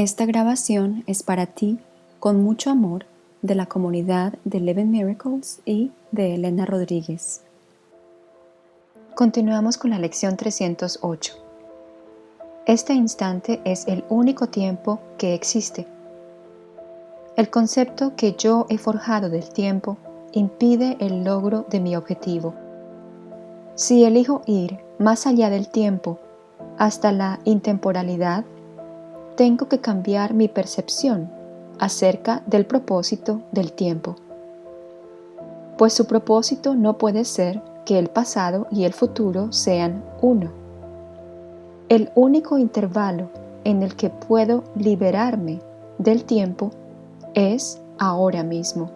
Esta grabación es para ti con mucho amor de la comunidad de Eleven Miracles y de Elena Rodríguez. Continuamos con la lección 308. Este instante es el único tiempo que existe. El concepto que yo he forjado del tiempo impide el logro de mi objetivo. Si elijo ir más allá del tiempo, hasta la intemporalidad, tengo que cambiar mi percepción acerca del propósito del tiempo. Pues su propósito no puede ser que el pasado y el futuro sean uno. El único intervalo en el que puedo liberarme del tiempo es ahora mismo.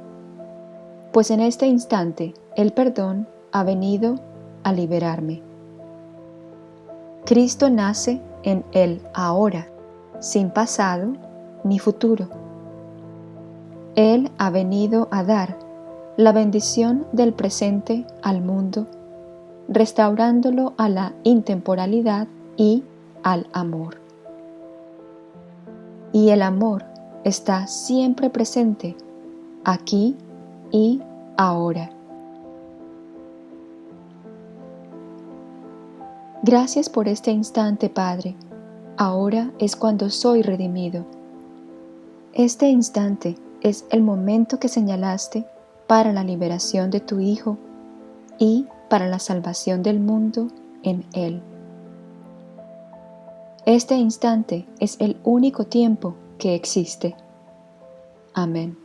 Pues en este instante el perdón ha venido a liberarme. Cristo nace en el ahora sin pasado ni futuro. Él ha venido a dar la bendición del presente al mundo, restaurándolo a la intemporalidad y al amor. Y el amor está siempre presente, aquí y ahora. Gracias por este instante, Padre Ahora es cuando soy redimido. Este instante es el momento que señalaste para la liberación de tu Hijo y para la salvación del mundo en Él. Este instante es el único tiempo que existe. Amén.